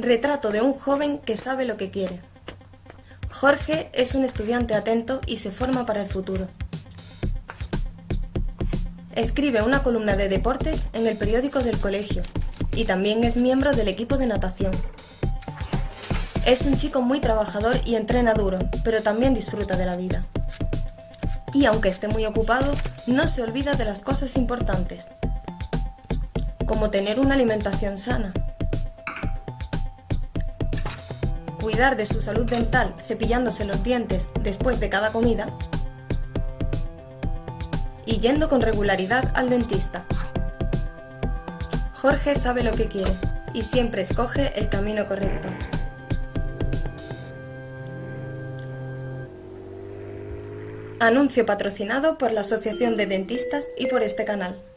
Retrato de un joven que sabe lo que quiere. Jorge es un estudiante atento y se forma para el futuro. Escribe una columna de deportes en el periódico del colegio y también es miembro del equipo de natación. Es un chico muy trabajador y entrena duro, pero también disfruta de la vida. Y aunque esté muy ocupado, no se olvida de las cosas importantes, como tener una alimentación sana, cuidar de su salud dental cepillándose los dientes después de cada comida y yendo con regularidad al dentista. Jorge sabe lo que quiere y siempre escoge el camino correcto. Anuncio patrocinado por la Asociación de Dentistas y por este canal.